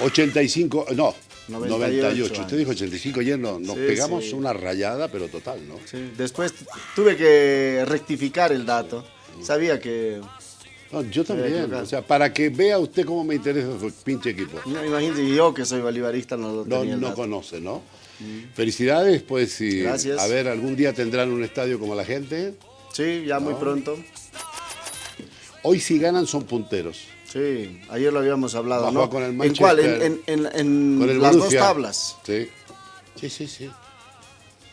85, no, 98. 98 Usted dijo 85 ayer, no, nos Sí, pegamos sí. una rayada, pero total, ¿no? Sí, Después tuve que rectificar el dato. Sabía que... No, yo también, o sea, para que vea usted cómo me interesa su pinche equipo. No, imagínate, yo que soy bolivarista no lo No, tenía no conoce, ¿no? Felicidades, pues, y Gracias. a ver, algún día tendrán un estadio como la gente. Sí, ya muy pronto. Hoy si ganan son punteros. Sí, ayer lo habíamos hablado, ¿no? jugar con el ¿En cuál? En, Manchester. en, en- en Con el las dos tablas. Sí. Sí, sí, sí.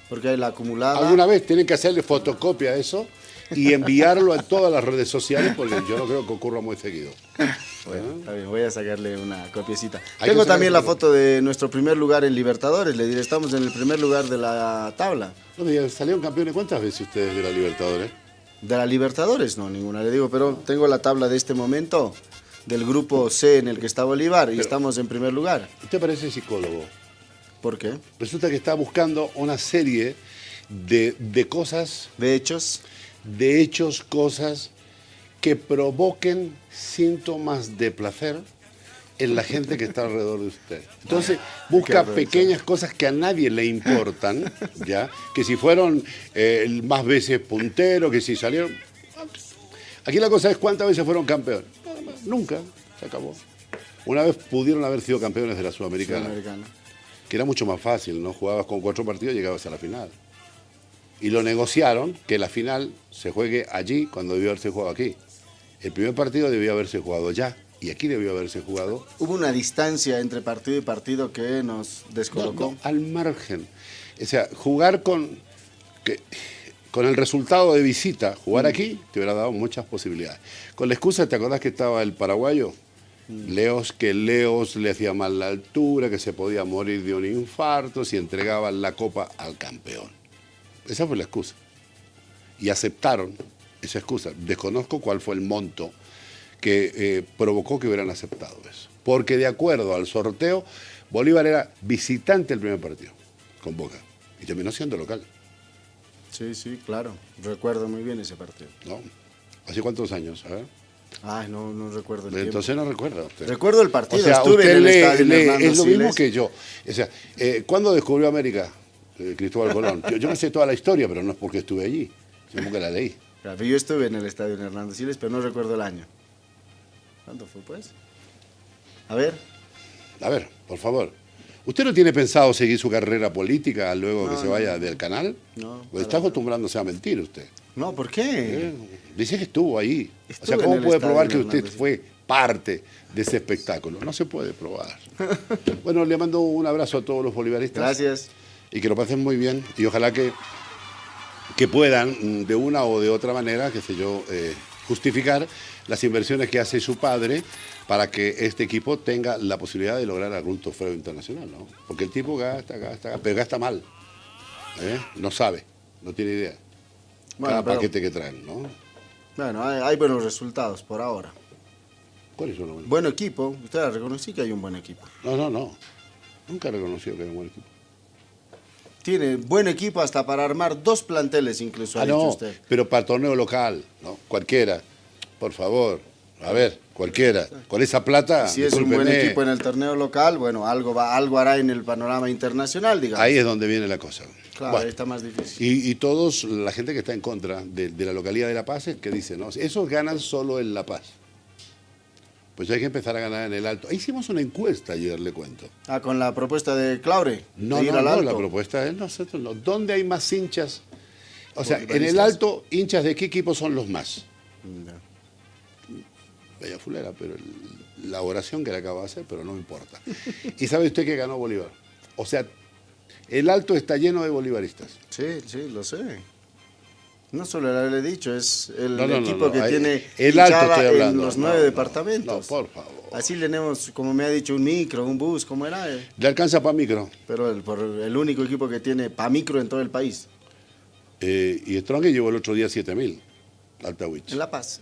Porque hay la acumulada. Alguna vez tienen que hacerle fotocopia a eso y enviarlo a todas las redes sociales porque yo no creo que ocurra muy seguido. Bueno, está bien, voy a sacarle una copiecita. Hay Tengo también la foto de nuestro primer lugar en Libertadores. Le diré, estamos en el primer lugar de la tabla. No ¿Salieron campeones cuántas veces ustedes de la Libertadores? De la Libertadores, no, ninguna, le digo, pero tengo la tabla de este momento del grupo C en el que está Bolívar y estamos en primer lugar. Usted parece psicólogo. ¿Por qué? Resulta que está buscando una serie de, de cosas, De hechos, de hechos, cosas que provoquen síntomas de placer en la gente que está alrededor de usted. Entonces, busca aprovechar. pequeñas cosas que a nadie le importan, ¿ya? Que si fueron eh, más veces puntero, que si salieron... Aquí la cosa es cuántas veces fueron campeones. Nunca, se acabó. Una vez pudieron haber sido campeones de la Sudamericana Sudamericana. que era mucho más fácil, ¿no? Jugabas con cuatro partidos y llegabas a la final. Y lo negociaron que la final se juegue allí cuando debió haberse jugado aquí. El primer partido debió haberse jugado allá y aquí debió haberse jugado Hubo una distancia entre partido y partido que nos no, descolocó. no, al margen. O sea, jugar con, que- con el resultado de visita, jugar aquí, te hubiera dado muchas posibilidades. Con la excusa, ¿te acordás que estaba el paraguayo? Leos, que Leos le hacía mal la altura, que se podía morir de un infarto si entregaban la copa al campeón. Esa fue la excusa. Y aceptaron esa excusa. Desconozco cuál fue el monto que eh, provocó que hubieran aceptado eso. Porque de acuerdo al sorteo, Bolívar era visitante el primer partido con Boca y terminó siendo local. Sí, sí, claro. Recuerdo muy bien ese partido. ¿no? ¿Hace cuántos años? A ver. Ay, no, no recuerdo el tiempo. Entonces no recuerda usted. Recuerdo el partido, O sea, estuve usted en el estadio es lo mismo que yo. O sea, eh, ¿cuándo descubrió América eh, Cristóbal Colón? Yo, yo me sé toda la historia, pero no es porque estuve allí, sino porque la leí. Claro, Yo estuve en el estadio Hernando Siles, pero no recuerdo el año. ¿Cuánto fue, pues? A ver. A ver, por favor. ¿Usted no tiene pensado seguir su carrera política luego que se vaya del canal? No, Pues está acostumbrándose a mentir usted. No, ¿por qué? Eh, Dice que estuvo ahí. o sea, ¿cómo puede probar que usted fue parte de ese espectáculo? No se puede probar. bueno, le mando un abrazo a todos los bolivaristas. Gracias. Y que lo pasen muy bien. Y ojalá que, que puedan, mm, de una o de otra manera, qué sé yo, eh, justificar las inversiones que hace su padre para que este equipo tenga la posibilidad de lograr algún trofeo internacional, ¿no? Porque el tipo gasta, gasta, gasta, pero gasta mal. ¿eh? No sabe, no tiene idea. Bueno, Cada pero- paquete que traen, ¿no? Bueno, hay, hay buenos resultados por ahora. ¿Cuáles son los buenos? Buen equipo. Usted reconocí que hay un buen equipo. No, no, no. Nunca he reconocido que hay un buen equipo. Tiene buen equipo hasta para armar dos planteles incluso, ha Ah, dicho no, usted. pero para torneo local, ¿no? Cualquiera. Por favor. A ver, cualquiera. Con esa plata, Si es un buen equipo en el torneo local, bueno, algo, va, algo hará en el panorama internacional, digamos. ahí es donde viene la cosa. claro, Bueno, ahí está más difícil. y, y todos, la gente que está en contra de, de la localidad de La Paz, es que dice, no, esos ganan solo en La Paz. Pues hay que empezar a ganar en el alto. Hicimos una encuesta ayer, le cuento. Ah, con la propuesta de Claure, No, de ir no, al no, la propuesta es nosotros no. ¿Dónde hay más hinchas? O sea, en el alto, hinchas de qué equipo son los más. Bella fulera, pero el- la oración que le acabo de hacer, pero no importa. ¿Y sabe usted que ganó Bolívar? O sea, el alto está lleno de bolivaristas. Sí, sí, lo sé. No solo le he dicho, es el No, no, no, equipo no, que tiene el alto estoy hablando. en los nueve departamentos. No, por favor. Así tenemos, como me ha dicho, un micro, un bus, ¿cómo era? Eh, Le alcanza para micro. Pero el, por el único equipo que tiene pa micro en todo el país, Eh, y Strong llevó el otro día 7000 al Tawich. en La Paz.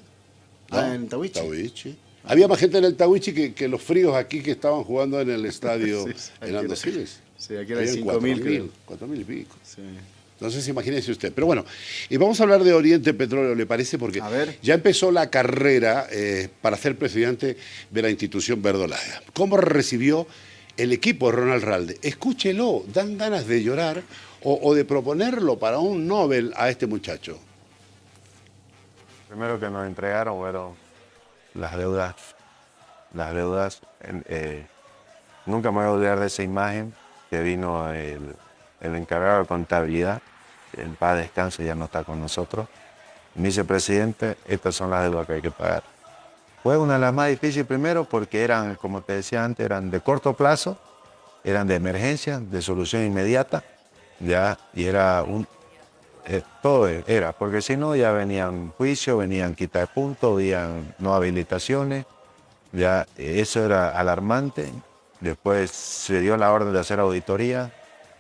Ah, en Tahuichi. Tahuichi. Había más gente en el Tawichi que, que los fríos aquí que estaban jugando en el estadio Sí, en era- Andosiles. sí, aquí eran Habían 5.000, 4.000, creo. 4.000 y pico. Sí. Entonces imagínese usted. Pero bueno, y vamos a hablar de Oriente Petróleo, ¿le parece? Porque ya empezó la carrera eh, para ser presidente de la institución verdolaga. ¿Cómo recibió el equipo de Ronald Ralde? Escúchelo, dan ganas de llorar o, de proponerlo para un Nobel a este muchacho. Primero que nos entregaron fueron las deudas. Las deudas. Eh, nunca me voy a olvidar de esa imagen que vino el, el encargado de contabilidad en paz descanse, ya no está con nosotros. Vicepresidente, estas son las deudas que hay que pagar. Fue una de las más difíciles primero porque eran, como te decía antes, eran de corto plazo, eran de emergencia, de solución inmediata, ya, y era un, eh, todo era, porque si no ya venían juicios, venían quitar puntos, venían no habilitaciones, ya, eso era alarmante. Después se dio la orden de hacer auditoría,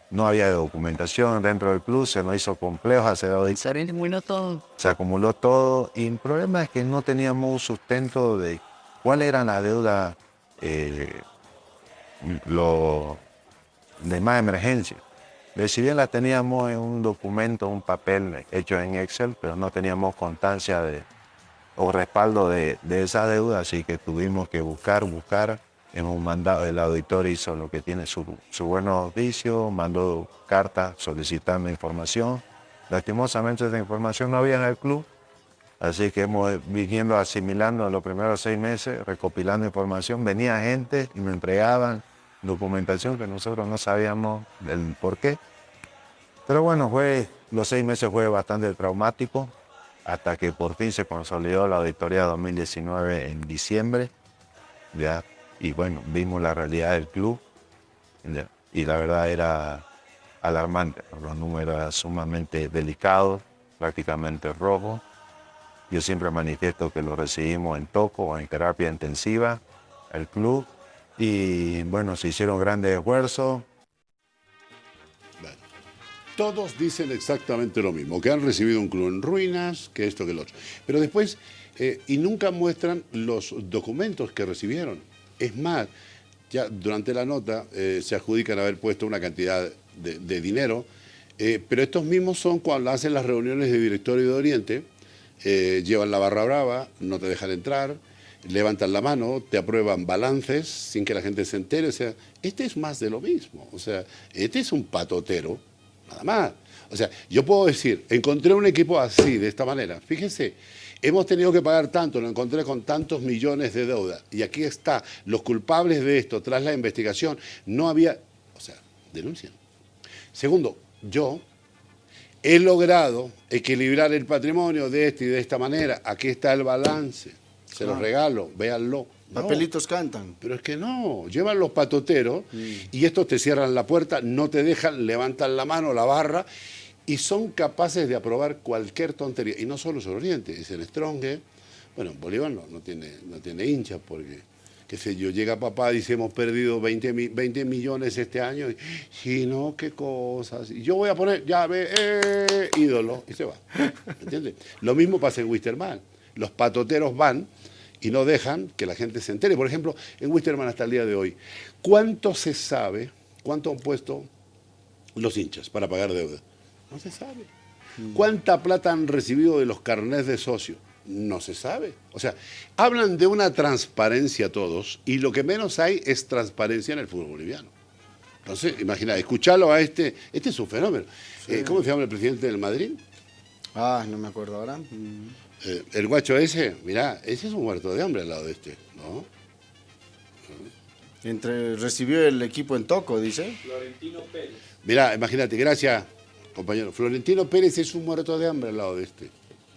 no había documentación dentro del club, se nos hizo complejo hacer Se acumuló todo. Se acumuló todo y el problema es que no teníamos un sustento de cuál era la deuda eh, lo, de más emergencia. Si bien la teníamos en un documento, un papel hecho en Excel, pero no teníamos constancia de, o respaldo de, de esa deuda, así que tuvimos que buscar, buscar hemos mandado, el auditor hizo lo que tiene su, su buen oficio, mandó cartas solicitando información. Lastimosamente esa información no había en el club, así que hemos viniendo asimilando los primeros seis meses, recopilando información. Venía gente y me entregaban documentación que nosotros no sabíamos del por qué. Pero bueno, fue, los seis meses fue bastante traumático hasta que por fin se consolidó la auditoría 2019 en diciembre. Y bueno, vimos la realidad del club y la verdad era alarmante. Los números eran sumamente delicados, prácticamente rojos. Yo siempre manifiesto que lo recibimos en toco o en terapia intensiva, el club, y bueno, se hicieron grandes esfuerzos. Todos dicen exactamente lo mismo, que han recibido un club en ruinas, que esto, que lo otro. Pero después, eh, y nunca muestran los documentos que recibieron. Es más, ya durante la nota eh, se adjudican haber puesto una cantidad de, dinero, eh, pero estos mismos son cuando hacen las reuniones de directorio de Oriente, llevan la barra brava, no te dejan entrar, levantan la mano, te aprueban balances sin que la gente se entere. O sea, este es más de lo mismo. O sea, este es un patotero, nada más. O sea, yo puedo decir, encontré un equipo así, de esta manera. Fíjense, hemos tenido que pagar tanto, lo encontré con tantos millones de deuda. Y aquí está, los culpables de esto, tras la investigación, no había, o sea, denuncian. Segundo, yo he logrado equilibrar el patrimonio de esta y de esta manera. Aquí está el balance. Se los regalo, véanlo. Papelitos cantan. Pero es que no, llevan los patoteros y estos te cierran la puerta, no te dejan, levantan la mano, la barra y son capaces de aprobar cualquier tontería. Y no solo sobre Oriente, es el Strong. Bueno, Bolívar no, tiene, no tiene hinchas porque, qué sé yo, llega papá y dice hemos perdido 20, 20 millones este año. Y, no, qué cosas. Y yo voy a poner, ya ve, eh, ídolo, y se va. ¿Entiendes? Lo mismo pasa en Wisterman. Los patoteros van y no dejan que la gente se entere. Por ejemplo, en Wisterman hasta el día de hoy, ¿cuánto se sabe, cuánto han puesto los hinchas para pagar deuda? No se sabe. ¿Cuánta plata han recibido de los carnés de socio? No se sabe. O sea, hablan de una transparencia todos y lo que menos hay es transparencia en el fútbol boliviano. Entonces, imagina, escucharlo a este, este es un fenómeno. Eh, ¿Cómo se llama el presidente del Madrid? Ah, no me acuerdo ahora. Eh, el guacho ese, mirá, ese es un muerto de hambre al lado de este, ¿no? Entre, recibió el equipo en Toco, dice. Florentino Pérez. Mirá, imagínate, gracias compañero. Florentino Pérez es un muerto de hambre al lado de este.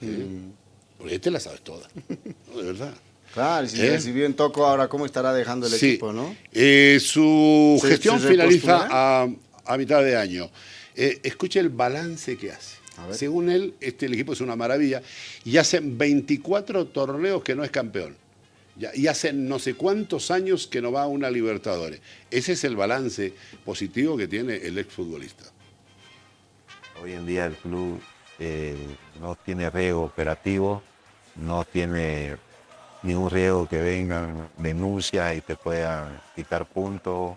Mm. Porque este la sabes toda, de verdad. Claro, y si ¿Eh? recibió en Toco, ahora cómo estará dejando el equipo, ¿no? Eh, su gestión finaliza a, mitad de año. Eh, escuche el balance que hace. Según él, este, el equipo es una maravilla y hace 24 torneos que no es campeón. y hace no sé cuántos años que no va a una Libertadores. Ese es el balance positivo que tiene el exfutbolista. Hoy en día el club eh, no tiene riesgo operativo, no tiene ningún riesgo que vengan denuncias y te puedan quitar puntos,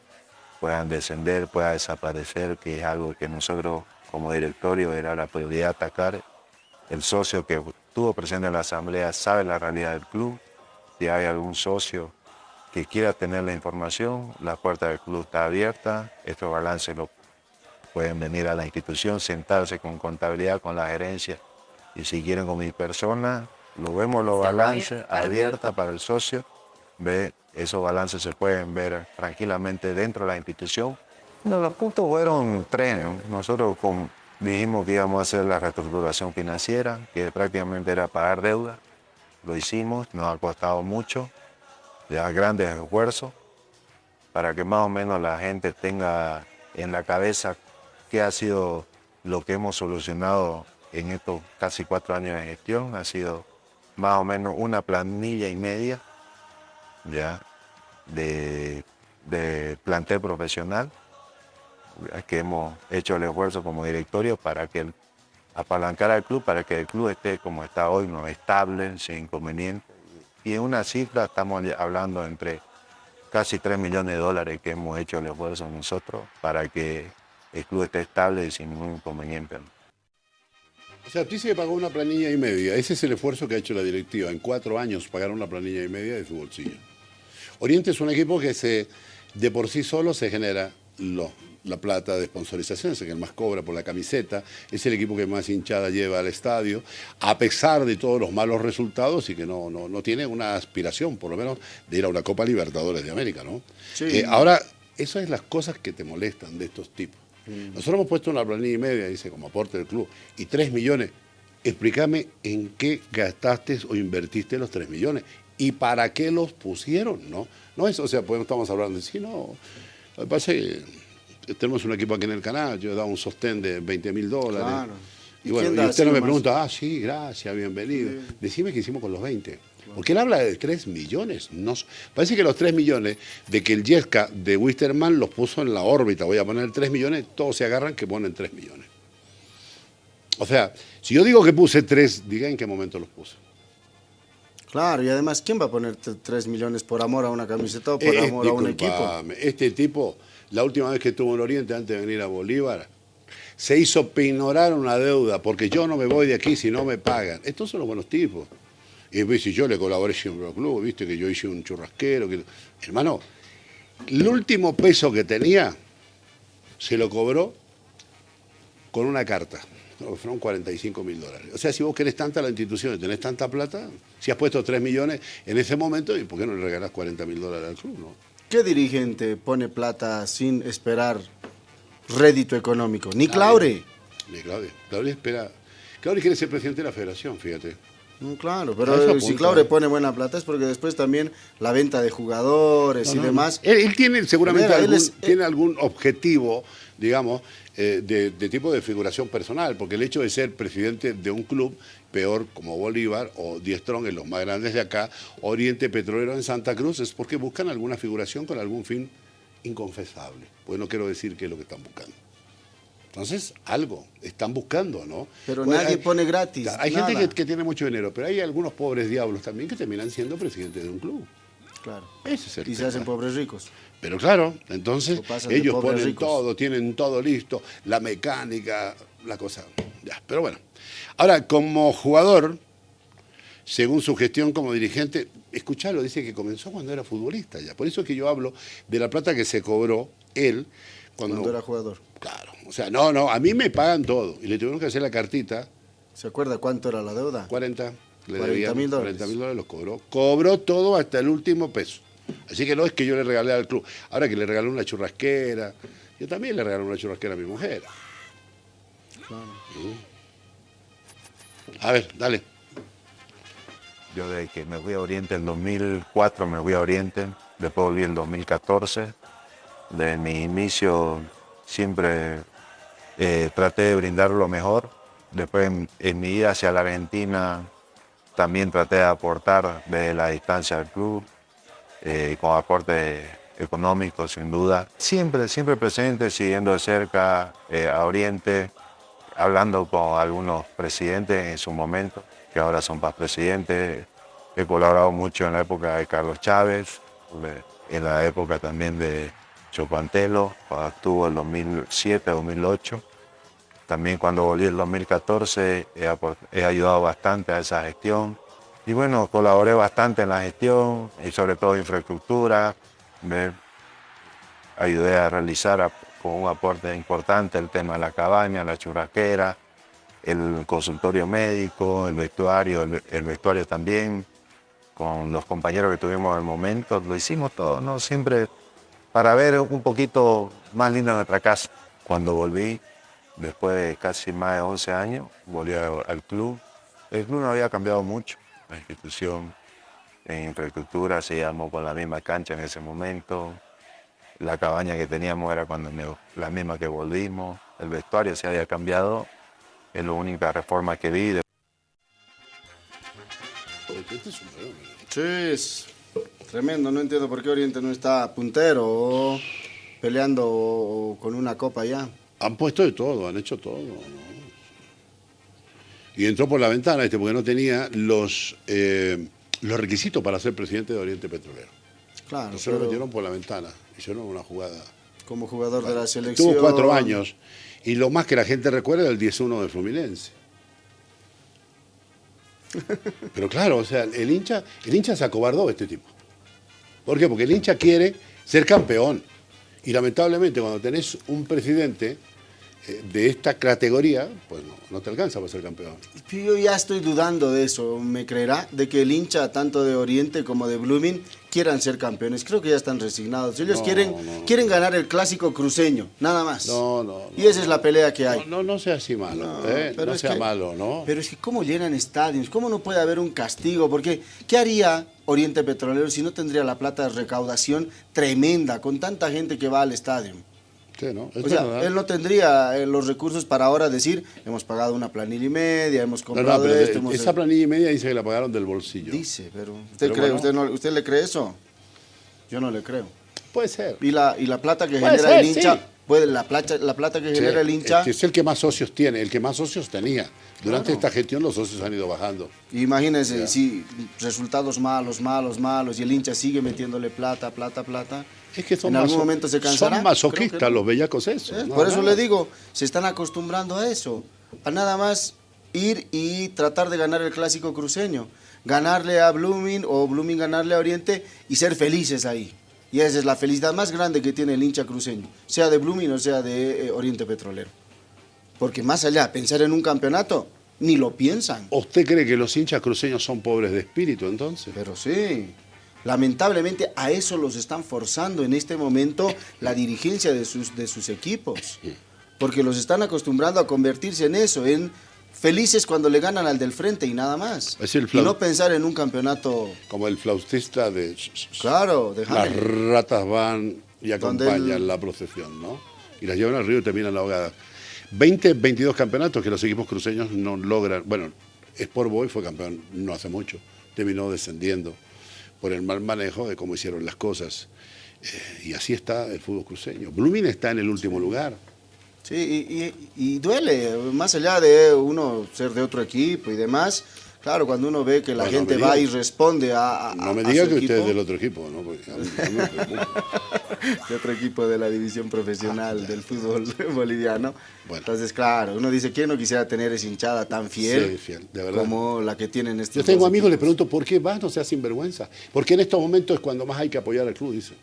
puedan descender, pueda desaparecer, que es algo que nosotros como directorio era la prioridad atacar. El socio que estuvo presente en la asamblea sabe la realidad del club. Si hay algún socio que quiera tener la información, la puerta del club está abierta. Estos balances lo pueden venir a la institución, sentarse con contabilidad, con la gerencia y si quieren con mi persona, lo vemos los balances abierta para el socio. Ve, esos balances se pueden ver tranquilamente dentro de la institución. No, los puntos fueron tres. Nosotros dijimos que íbamos a hacer la reestructuración financiera, que prácticamente era pagar deuda. Lo hicimos, nos ha costado mucho, ya grandes esfuerzos, para que más o menos la gente tenga en la cabeza qué ha sido lo que hemos solucionado en estos casi cuatro años de gestión. Ha sido más o menos una planilla y media ya de, de plantel profesional que hemos hecho el esfuerzo como directorio para que el, apalancar al club, para que el club esté como está hoy, no estable, sin inconveniente. Y en una cifra estamos hablando entre casi 3 millones de dólares que hemos hecho el esfuerzo nosotros para que el club esté estable y sin ningún inconveniente. O sea, se pagó una planilla y media. Ese es el esfuerzo que ha hecho la directiva. En cuatro años pagaron una planilla y media de su bolsillo. Oriente es un equipo que se, de por sí solo se genera lo, la plata de sponsorización, es el que más cobra por la camiseta, es el equipo que más hinchada lleva al estadio, a pesar de todos los malos resultados y que no, no, tiene una aspiración, por lo menos, de ir a una Copa Libertadores de América, ¿no? Eh, ahora, esas son las cosas que te molestan de estos tipos. Mm. Nosotros hemos puesto una planilla y media, dice, como aporte del club, y tres millones. Explícame en qué gastaste o invertiste los tres millones y para qué los pusieron, ¿no? No es, o sea, pues no estamos hablando de sí, no. Lo que pasa es que tenemos un equipo aquí en el canal, yo he dado un sostén de 20 mil dólares. Claro. Y, bueno, y usted no me pregunta, ah, sí, gracias, bienvenido. Decime qué hicimos con los 20. Porque él habla de 3 millones. No, parece que los 3 millones de que el Yesca de Wisterman los puso en la órbita, voy a poner 3 millones, todos se agarran que ponen 3 millones. O sea, si yo digo que puse 3, diga en qué momento los puse. Claro, y además, ¿quién va a poner 3 millones por amor a una camiseta o por eh, amor a un equipo? Este tipo, la última vez que estuvo en Oriente antes de venir a Bolívar, se hizo pignorar una deuda porque yo no me voy de aquí si no me pagan. Estos son los buenos tipos. Y si yo le colaboré siempre al club, viste que yo hice un churrasquero. Que... Hermano, el último peso que tenía se lo cobró con una carta. Fueron 45 mil dólares. O sea, si vos querés tanta la institución y tenés tanta plata, si has puesto 3 millones en ese momento, ¿y por qué no le regalás 40 mil dólares al club? No? ¿Qué dirigente pone plata sin esperar rédito económico? Ni Claure. Ni Claudia. Claudia espera. Claudia quiere ser presidente de la federación, fíjate. Mm, claro, pero si Claude pone buena plata es porque después también la venta de jugadores y demás. Él, tiene seguramente algún, eh, tiene algún objetivo, digamos, eh, de, tipo de figuración personal, porque el hecho de ser presidente de un club, peor como Bolívar o Diestrón, en los más grandes de acá, Oriente Petrolero en Santa Cruz, es porque buscan alguna figuración con algún fin inconfesable. Pues no quiero decir qué es lo que están buscando. Entonces, algo están buscando, ¿no? Pero pues, nadie pone gratis. Hay gente que, tiene mucho dinero, pero hay algunos pobres diablos también que terminan siendo presidentes de un club. Claro. Ese es el y se hacen pobres ricos. Pero claro, entonces ellos ponen todo, tienen todo listo, la mecánica, la cosa. Ya, pero bueno. Ahora, como jugador, según su gestión como dirigente, escuchalo, dice que comenzó cuando era futbolista ya. Por eso es que yo hablo de la plata que se cobró él cuando era jugador. Claro. O sea, no, no, a mí me pagan todo. Y le tuvieron que hacer la cartita. ¿Se acuerda cuánto era la deuda? 40. Le 40 mil dólares. 40 mil dólares los cobró. Cobró todo hasta el último peso. Así que no es que yo le regalé al club. Ahora que le regalé una churrasquera. Yo también le regalé una churrasquera a mi mujer. Claro. A ver, dale. Yo desde que me fui a Oriente en 2004 me fui a Oriente, después volví en 2014. De mi inicio siempre eh, traté de brindar lo mejor. Después en, mi ida hacia la Argentina también traté de aportar desde la distancia del club, eh, con aporte económico sin duda. Siempre, siempre presente, siguiendo de cerca eh, a Oriente, hablando con algunos presidentes en su momento, que ahora son más presidentes. He colaborado mucho en la época de Carlos Chávez, en la época también de Chopantelo, estuvo en 2007, 2008. También cuando volví en 2014 he, he ayudado bastante a esa gestión. Y bueno, colaboré bastante en la gestión y sobre todo infraestructura. Me ayudé a realizar con un aporte importante el tema de la cabaña, la churrasquera, el consultorio médico, el vestuario, el, vestuario también, con los compañeros que tuvimos en el momento, lo hicimos todo, ¿no? Siempre para ver un poquito más linda nuestra casa. Cuando volví, después de casi más de 11 años, volví al club. El club no había cambiado mucho, la institución en infraestructura se llamó con la misma cancha en ese momento, la cabaña que teníamos era cuando la misma que volvimos, el vestuario se había cambiado, es la única reforma que vi. Tremendo, no entiendo por qué Oriente no está puntero o peleando con una copa ya. Han puesto de todo, han hecho todo. Y entró por la ventana este porque no tenía los, eh, los requisitos para ser presidente de Oriente Petrolero. Claro. Se lo metieron por la ventana hicieron una jugada. Como jugador de la selección. Tuvo cuatro años. Y lo más que la gente recuerda es el 10-1 de Fluminense. Pero claro, o sea, el hincha, el hincha se acobardó este tipo. ¿Por qué? Porque el hincha quiere ser campeón. Y lamentablemente cuando tenés un presidente eh, de esta categoría, pues no, te alcanza para ser campeón. Yo ya estoy dudando de eso, ¿me creerá? De que el hincha tanto de Oriente como de Blooming quieran ser campeones. Creo que ya están resignados. Ellos quieren, quieren ganar el clásico cruceño, nada más. No, no. y esa es la pelea que hay. No, no, sea así malo, no, ¿eh? pero sea malo, ¿no? Pero es que ¿cómo llenan estadios? ¿Cómo no puede haber un castigo? Porque ¿qué haría Oriente Petrolero si no tendría la plata de recaudación tremenda con tanta gente que va al estadio? O sea, él no tendría eh, los recursos para ahora decir, hemos pagado una planilla y media, hemos comprado esto. esa planilla y media dice que la pagaron del bolsillo. Dice, pero ¿usted, cree, usted, no, ¿usted le cree eso? Yo no le creo. Puede ser. Y la, y la plata que genera el hincha, puede, la, plata, la plata que genera el hincha... Es el que más socios tiene, el que más socios tenía. Durante esta gestión los socios han ido bajando. Imagínense, si resultados malos, malos, malos, y el hincha sigue metiéndole plata, plata, plata es que son en algún momento se cansará. Son masoquistas los bellacos eso. ¿Eh? Por eso le digo, se están acostumbrando a eso. A nada más ir y tratar de ganar el clásico cruceño. Ganarle a Blooming o Blooming ganarle a Oriente y ser felices ahí. Y esa es la felicidad más grande que tiene el hincha cruceño, sea de Blooming o sea de eh, Oriente Petrolero. Porque más allá, pensar en un campeonato, ni lo piensan. ¿Usted cree que los hinchas cruceños son pobres de espíritu entonces? Pero sí. Lamentablemente a eso los están forzando en este momento la dirigencia de sus, de sus equipos, porque los están acostumbrando a convertirse en eso, en felices cuando le ganan al del frente y nada más. y no pensar en un campeonato... Como el flautista de... Claro, Las ratas van y acompañan la procesión, ¿no? Y las llevan al río y terminan la ahogada. 20, 22 campeonatos que los equipos cruceños no logran... Bueno, Sport Boy fue campeón no hace mucho, terminó descendiendo por el mal manejo de cómo hicieron las cosas. Eh, y así está el fútbol cruceño. Blooming está en el último lugar. Sí, y, duele, más allá de uno ser de otro equipo y demás, Claro, cuando uno ve que la gente va y responde a, No me diga que usted es del otro equipo, ¿no? de otro equipo de la división profesional del fútbol boliviano. Entonces, claro, uno dice, ¿quién no quisiera tener esa hinchada tan fiel, como la que tienen estos Yo tengo amigos, les pregunto, ¿por qué vas? No sea sinvergüenza. Porque en estos momentos es cuando más hay que apoyar al club, dice.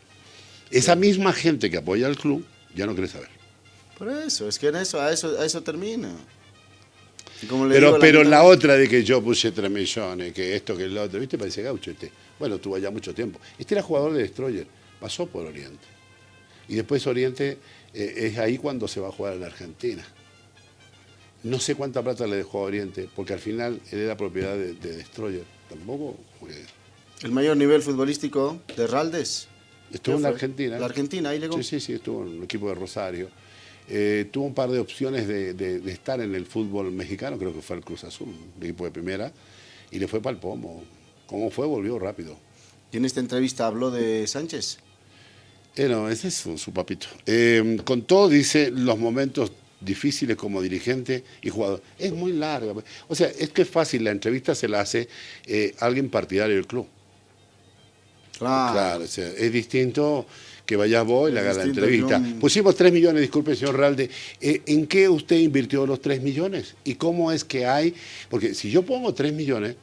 Esa misma gente que apoya al club ya no quiere saber. Por eso, es que en eso, a eso, a eso termina pero pero la, otra de que yo puse tres millones, que esto, que el otro, ¿viste? Parece gaucho este. Bueno, tuvo ya mucho tiempo. Este era jugador de Destroyer, pasó por Oriente. Y después Oriente eh, es ahí cuando se va a jugar en la Argentina. No sé cuánta plata le dejó a Oriente, porque al final él era propiedad de, Destroyer. Tampoco. ¿El mayor nivel futbolístico de Raldes? Estuvo en la Argentina. ¿La Argentina? Ahí llegó. Sí, sí, sí, estuvo en el equipo de Rosario. Eh, tuvo un par de opciones de, estar en el fútbol mexicano, creo que fue el Cruz Azul, el equipo de primera, y le fue para el pomo. ¿Cómo fue? Volvió rápido. ¿Y en esta entrevista habló de Sánchez? Eh, no, ese es su, papito. Eh, con todo dice los momentos difíciles como dirigente y jugador. Es muy larga. O sea, es que es fácil, la entrevista se la hace alguien partidario del club. Claro. claro es distinto que vayas vos y le Es hagas la entrevista. Pusimos 3 millones, disculpe, señor Ralde. Eh, ¿En qué usted invirtió los 3 millones? ¿Y cómo es que hay? Porque si yo pongo 3 millones,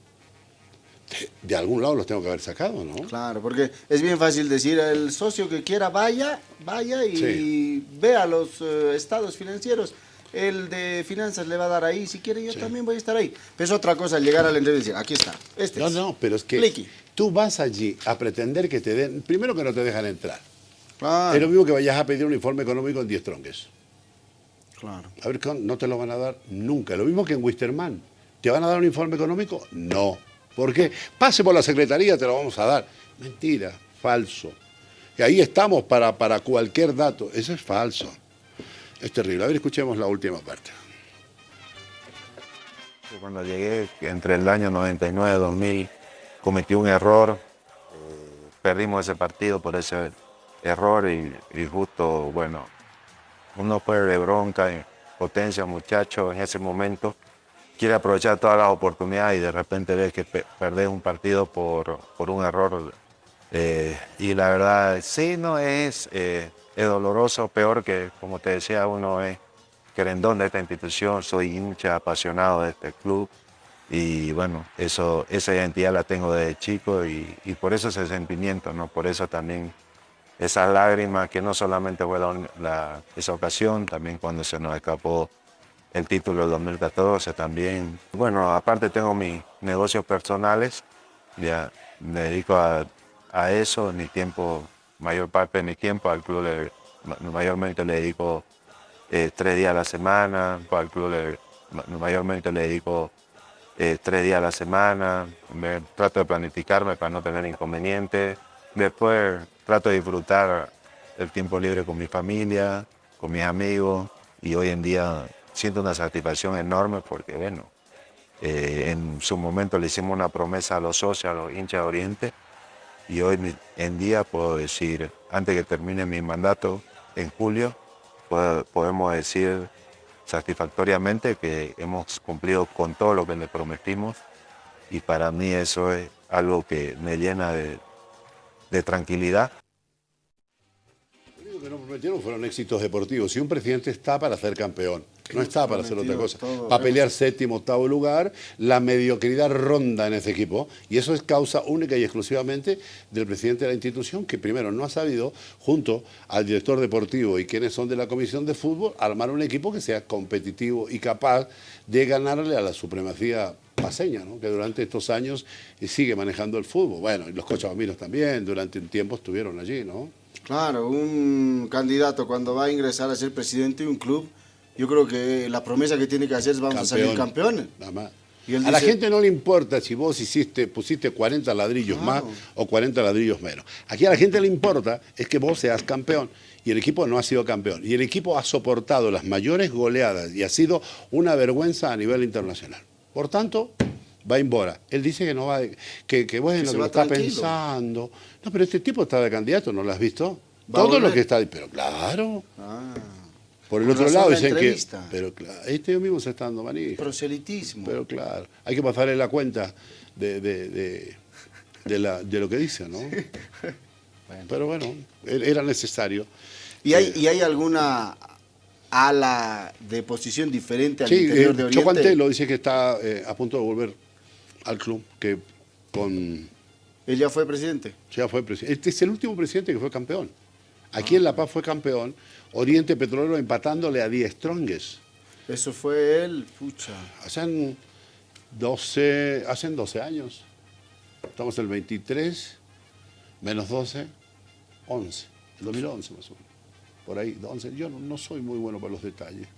de, de algún lado los tengo que haber sacado, ¿no? Claro, porque es bien fácil decir, el socio que quiera vaya, vaya y Sí. vea los eh, estados financieros. El de finanzas le va a dar ahí, si quiere yo también voy a estar ahí. Pero es otra cosa llegar a la entrevista y decir, aquí está, este No, es. no, pero es que tú vas allí a pretender que te den, primero que no te dejan entrar. Claro, Es lo mismo que vayas a pedir un informe económico en 10 tronques. claro. A ver, no te lo van a dar nunca. Lo mismo que en Wisterman. ¿Te van a dar un informe económico? No. ¿Por qué? Pase por la secretaría, te lo vamos a dar. Mentira, falso. Y ahí estamos para, para cualquier dato. Eso es falso. Es terrible. A ver, escuchemos la última parte. Cuando llegué, entre el año 99 y 2000, cometí un error. eh, perdimos ese partido por ese error y, justo, bueno, uno fue de bronca potencia, muchacho, en ese momento. Quiere aprovechar todas las oportunidades y de repente ves que pe- perdés un partido por, por un error. eh, y la verdad, sí, no es, eh, es doloroso, peor que, como te decía, uno es querendón de esta institución, soy hincha apasionado de este club y bueno, eso, esa identidad la tengo desde chico y, y por eso ese sentimiento, ¿no? Por eso también esas lágrimas que no solamente fue la- esa ocasión, también cuando se nos escapó el título del 2014 también. Bueno, aparte tengo mis negocios personales, ya me dedico a, a eso, mi tiempo, mayor parte de mi tiempo al club, mayormente le dedico eh, tres días a la semana, al club mayormente le dedico eh, tres días a la semana, me, trato de planificarme para no tener inconvenientes, después trato de disfrutar el tiempo libre con mi familia, con mis amigos y hoy en día siento una satisfacción enorme porque bueno, eh, en su momento le hicimos una promesa a los socios, a los hinchas de Oriente y hoy en día puedo decir, antes que termine mi mandato en julio, podemos decir satisfactoriamente que hemos cumplido con todo lo que le prometimos y para mí eso es algo que me llena de, de tranquilidad. Lo que no prometieron fueron éxitos deportivos. Si un presidente está para ser campeón, no está para hacer otra cosa. Para pelear séptimo, octavo lugar, la mediocridad ronda en ese equipo. Y eso es causa única y exclusivamente del presidente de la institución, que primero no ha sabido, junto al director deportivo y quienes son de la comisión de fútbol, armar un equipo que sea competitivo y capaz de ganarle a la supremacía paseña, ¿no? que durante estos años eh, sigue manejando el fútbol. Bueno, y los cochabaminos también, durante un tiempo estuvieron allí, ¿no? Claro, un candidato cuando va a ingresar a ser presidente de un club, yo creo que la promesa que tiene que hacer es vamos a salir campeones. Nada más. Y a la gente no le importa si vos hiciste, pusiste 40 ladrillos más o 40 ladrillos menos. Aquí a la gente le importa es que vos seas campeón. Y el equipo no ha sido campeón. Y el equipo ha soportado las mayores goleadas y ha sido una vergüenza a nivel internacional. Por tanto, va en Bora. Él dice que no va, que, que bueno, Que que, lo está tranquilo. pensando. No, pero este tipo está de candidato, ¿no lo has visto? Todo lo que está, pero claro. Ah, Por el otro lado la dicen que, pero claro, este mismo se está dando manija. proselitismo. Pero claro, hay que pasarle la cuenta de, de, de- de la- lo que dice, ¿no? Pero bueno, e- era necesario. ¿Y hay, Eh, ¿Y hay alguna ala de posición diferente al sí, interior eh, de Oriente? Chocuantelo dice que está eh, a punto de volver al club, que con Él ya fue presidente. ya fue presidente. Este es el último presidente que fue campeón. Aquí en La Paz fue campeón, Oriente Petrolero empatándole a 10 Strongest. Eso fue él, pucha. Hacen 12, hacen 12 años. Estamos en el 23, menos 12, 11. El 2011 más o menos. Por ahí, 11. Yo no, no soy muy bueno para los detalles.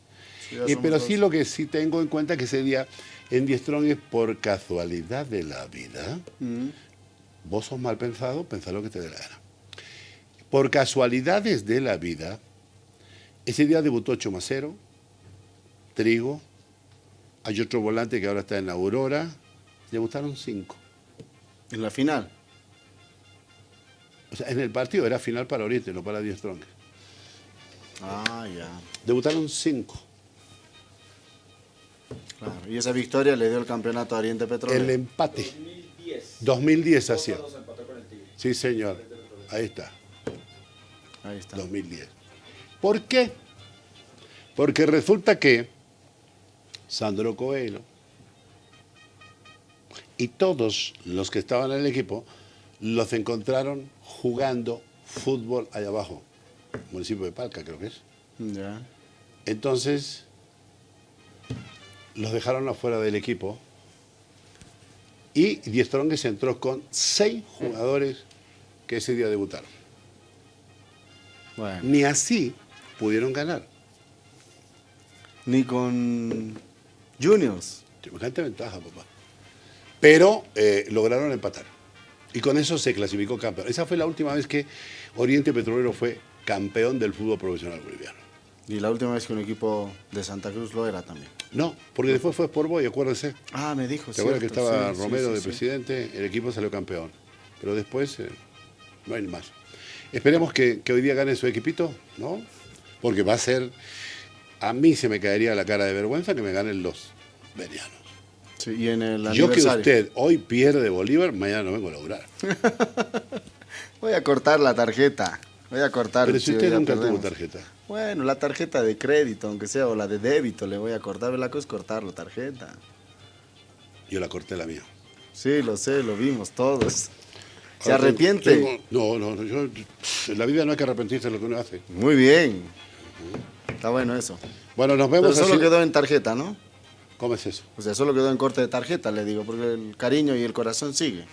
Sí, Eh, pero sí lo que sí tengo en cuenta que ese día en Die Strong es por casualidad de la vida. Mm. Vos sos mal pensado, pensá lo que te dé la gana. Por casualidades de la vida, ese día debutó Chomacero, Trigo, hay otro volante que ahora está en la Aurora, debutaron cinco. En la final. O sea, en el partido era final para Oriente, no para Die Strong. Ah, ya. Debutaron cinco. Claro. Y esa victoria le dio el campeonato a Oriente Petrolero. El empate. 2010 hacía. Sí, señor. Ahí está. Ahí está. 2010. ¿Por qué? Porque resulta que Sandro Coelho y todos los que estaban en el equipo los encontraron jugando fútbol allá abajo, municipio de Palca creo que es. Ya. Entonces, los dejaron afuera del equipo y Die Strongest entró con seis jugadores que ese día debutaron. Bueno. Ni así pudieron ganar. Ni con Juniors. Semejante ventaja, papá. Pero eh, lograron empatar. Y con eso se clasificó campeón. Esa fue la última vez que Oriente Petrolero fue campeón del fútbol profesional boliviano. Y la última vez que un equipo de Santa Cruz lo era también. No, porque después fue por Boy, acuérdese. Ah, me dijo. ¿Te acuerdas que estaba sí, Romero sí, de sí. presidente? El equipo salió campeón. Pero después eh, no hay más. Esperemos que, que hoy día gane su equipito, ¿no? Porque va a ser. A mí se me caería la cara de vergüenza que me ganen los verianos. Sí, y en el Yo que usted hoy pierde Bolívar, mañana no vengo a lograr. Voy a cortar la tarjeta. Voy a cortar. Pero si usted nunca tuvo tarjeta. Bueno, la tarjeta de crédito, aunque sea, o la de débito, le voy a cortar. La cosa es cortar la tarjeta. Yo la corté la mía. Sí, lo sé, lo vimos todos. ¿Se Ahora arrepiente? tengo- no, no, no, yo, en la vida no hay que arrepentirse de lo que uno hace. Muy bien. Está bueno eso. Bueno, nos Pero vemos solo así. quedó en tarjeta, ¿no? ¿Cómo es eso? O sea, solo quedó en corte de tarjeta, le digo, porque el cariño y el corazón sigue.